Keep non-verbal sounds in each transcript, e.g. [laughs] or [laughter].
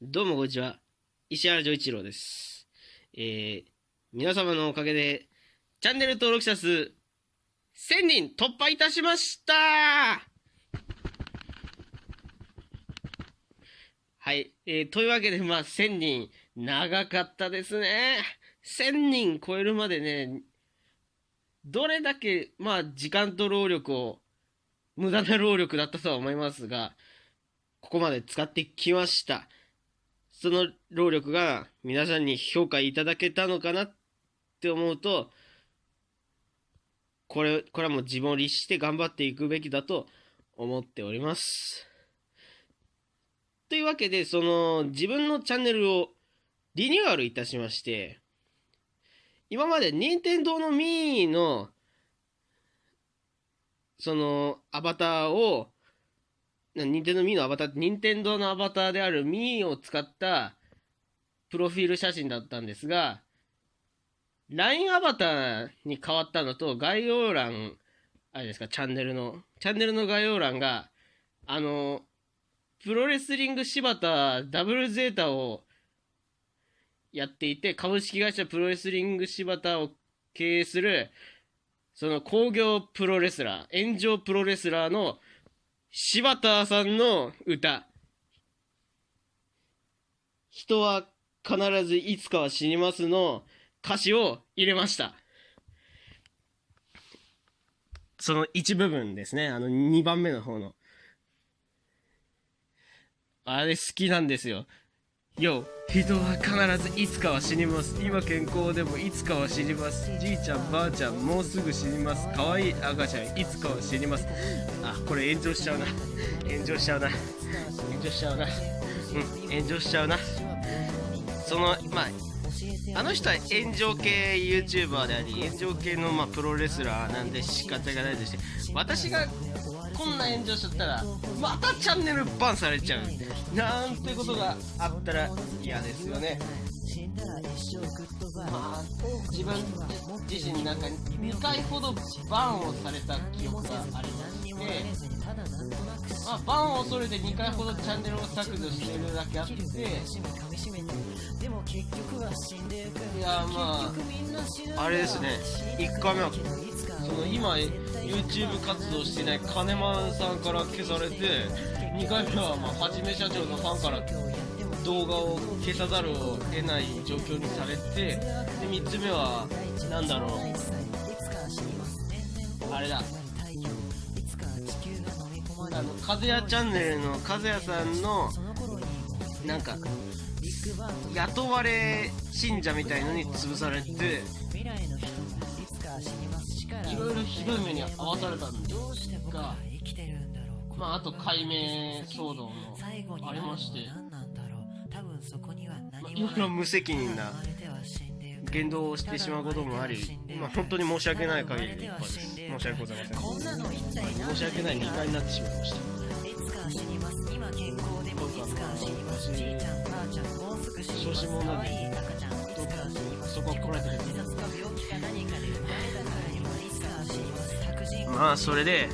どうもこんにちは。石原丈一郎です。えー、皆様のおかげで、チャンネル登録者数、1000人突破いたしましたはい。えー、というわけで、まあ、1000人、長かったですね。1000人超えるまでね、どれだけ、まあ、時間と労力を、無駄な労力だったとは思いますが、ここまで使ってきました。その労力が皆さんに評価いただけたのかなって思うと、これ、これはもう自分を律して頑張っていくべきだと思っております。というわけで、その自分のチャンネルをリニューアルいたしまして、今まで任天堂の Mii のそのアバターを任天堂 Mii のアバター任天堂のアバターである Mii を使ったプロフィール写真だったんですが LINE アバターに変わったのと概要欄あれですかチャンネルのチャンネルの概要欄があのプロレスリング柴田ダブルゼータをやっていて株式会社プロレスリング柴田を経営するその工業プロレスラー炎上プロレスラーの柴田さんの歌「人は必ずいつかは死にます」の歌詞を入れました。その一部分ですね。あの二番目の方の。あれ好きなんですよ。よ人は必ずいつかは死にます。今健康でもいつかは死にます。じいちゃんばあちゃんもうすぐ死にます。可愛い赤ちゃんいつかは死にます。あこれ炎上しちゃうな。炎上しちゃうな。炎上しちゃうな。うん炎上しちゃうな。そのまああの人は炎上系 YouTuber であり炎上系のまあプロレスラーなんで仕方がないとして私がこんな炎上しちゃったらまたチャンネルバンされちゃう。なんてことがあったら嫌ですよねまあ自分自身なんか2回ほどバンをされた記憶がありましてまあ、バンを恐れて2回ほどチャンネルを削除しているだけあっていやまああれですね1回目はその今 YouTube 活動していない金マンさんから消されて2回目はまあはじめ社長のファンから動画を消さざるを得ない状況にされてで3つ目は何だろう。あれだ。あの風谷チャンネルの風谷さんのなんか雇われ信者みたいのに潰されていろいろひどい目に遭わされたんですがまああと解明騒動もありまして、まあ、いろい。ろ無責任な言動をしてしまうこともあり、まあ、本当に申し訳ない限りで申し訳ございません。申し訳ない2回になってしまいました。小心者なんでそこは来られてるまあそれで、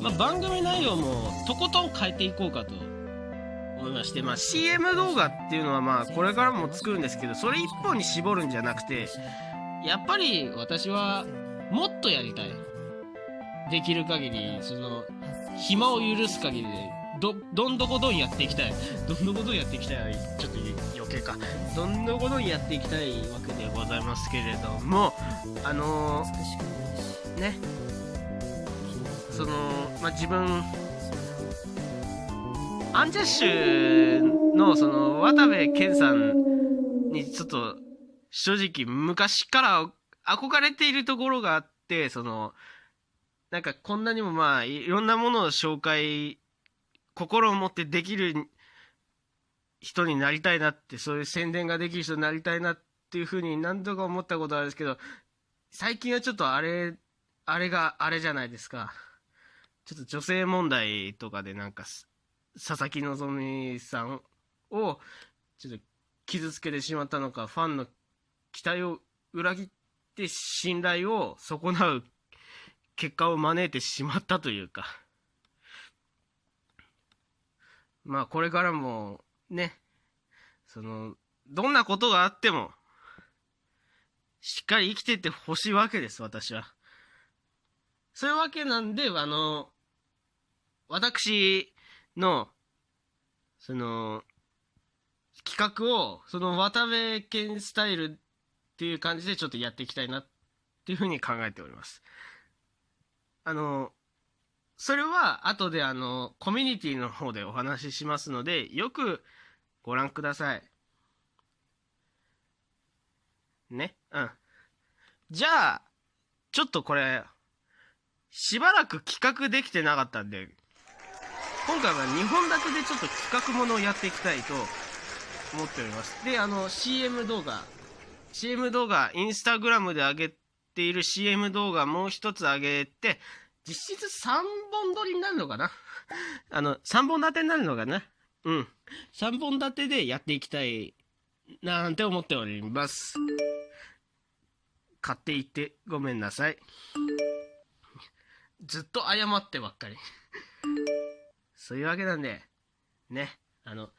まあ、番組内容もとことん変えていこうかと思いまして、まあ、CM 動画っていうのはまあこれからも作るんですけどそれ一本に絞るんじゃなくてやっぱり私はもっとやりたい。できる限りその暇を許す限りでどどんどこどんやっていきたい。どんどこどんやっていきたいちょっと余計か。どんどこどんやっていきたいわけでございますけれどもあのー、ね。そのまあ自分アンジャッシュのその渡部健さんにちょっと正直昔から憧れているところがあってそのなんかこんなにもまあいろんなものを紹介心を持ってできる人になりたいなってそういう宣伝ができる人になりたいなっていうふうに何度か思ったことあるんですけど最近はちょっとあれあれがあれじゃないですか。ちょっと女性問題とかでなんか佐々木希さんをちょっと傷つけてしまったのかファンの期待を裏切って信頼を損なう結果を招いてしまったというか [laughs] まあこれからもね、その、どんなことがあっても、しっかり生きてってほしいわけです、私は。そういうわけなんで、あの、私の、その、企画を、その渡部健スタイルっていう感じでちょっとやっていきたいなっていうふうに考えております。あの、それは後であの、コミュニティの方でお話ししますので、よくご覧ください。ね？うん。じゃあ、ちょっとこれ、しばらく企画できてなかったんで、今回は2本立てでちょっと企画ものをやっていきたいと思っております。で、あの、CM 動画、CM 動画、インスタグラムで上げている CM 動画もう一つ上げて、実質3本撮りになるのかな？[laughs] あの、3本立てになるのかな？うん。3本立てでやっていきたい、なんて思っております。買っていってごめんなさい。ずっと謝ってばっかり。そういうわけなんで、ね、あの、